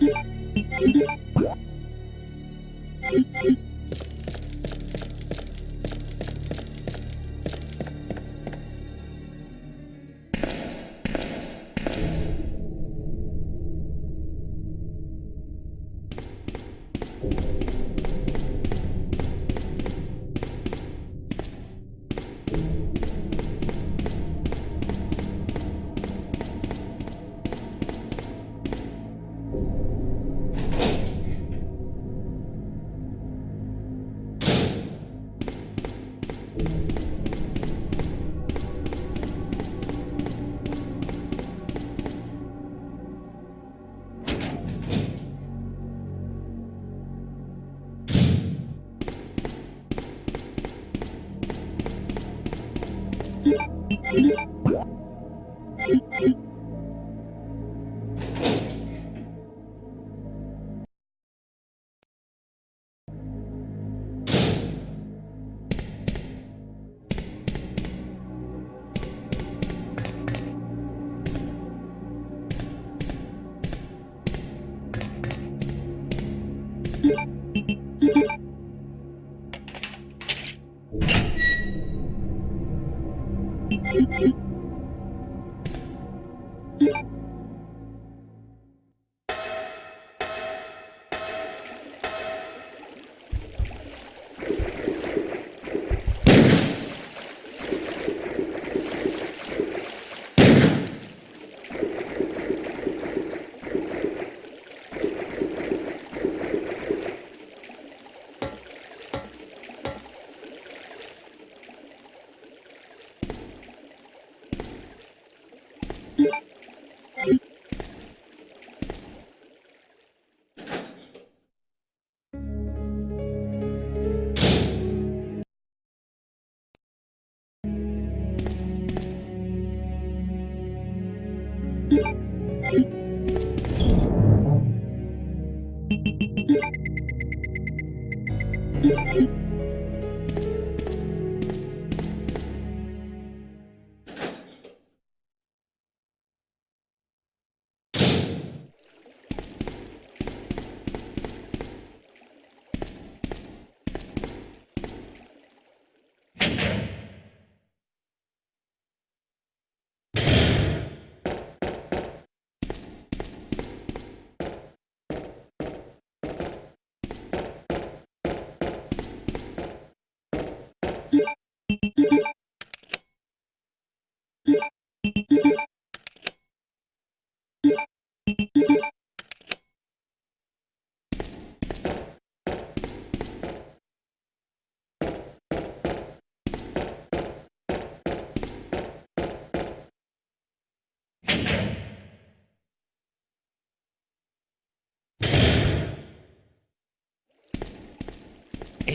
Thank you. Yeah.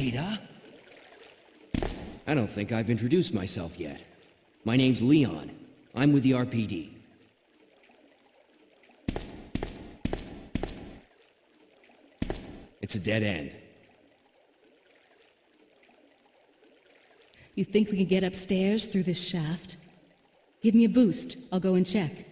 Ada? I don't think I've introduced myself yet. My name's Leon. I'm with the RPD. It's a dead end. You think we can get upstairs through this shaft? Give me a boost. I'll go and check.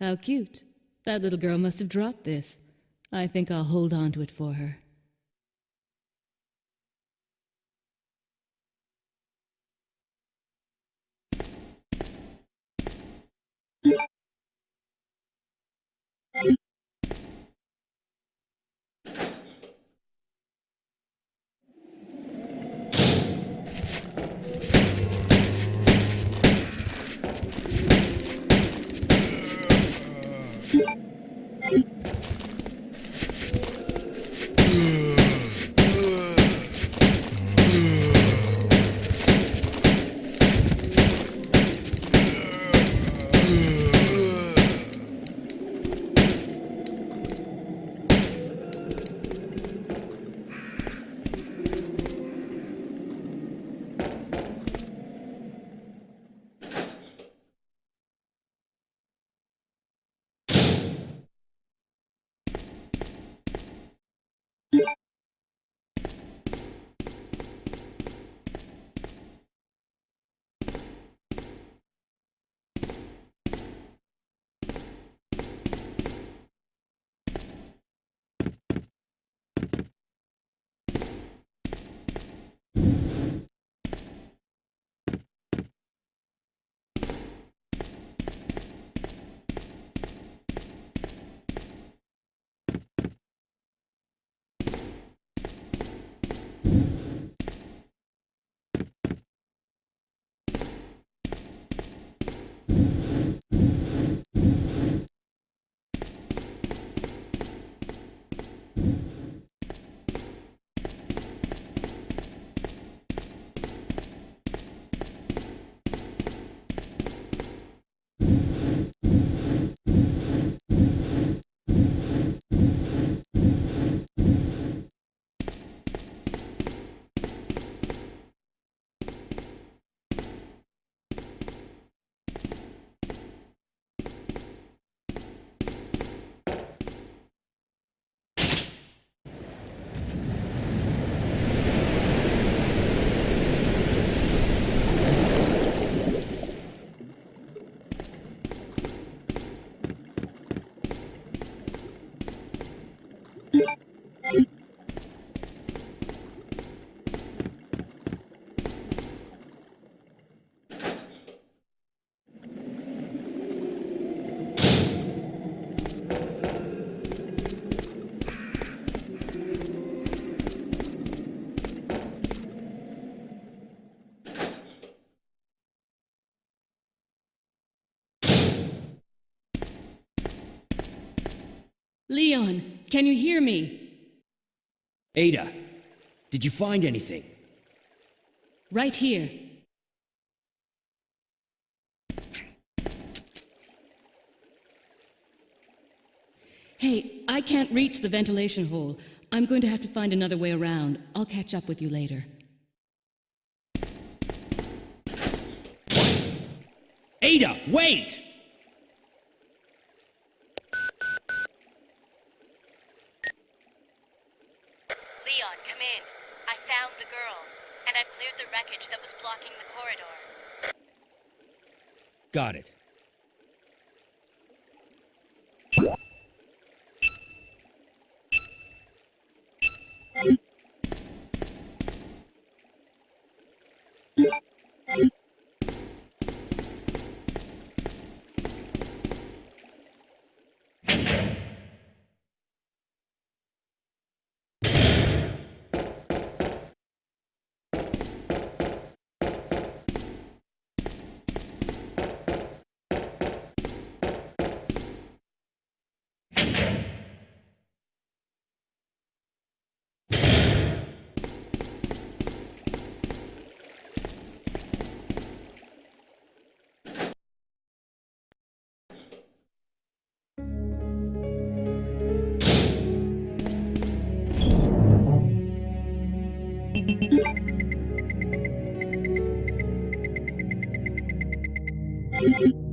How cute. That little girl must have dropped this. I think I'll hold on to it for her. Leon, can you hear me? Ada, did you find anything? Right here. Hey, I can't reach the ventilation hole. I'm going to have to find another way around. I'll catch up with you later. Ada, wait! Leon, come in. I found the girl, and I've cleared the wreckage that was blocking the corridor. Got it. Thank you.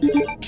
Thank you.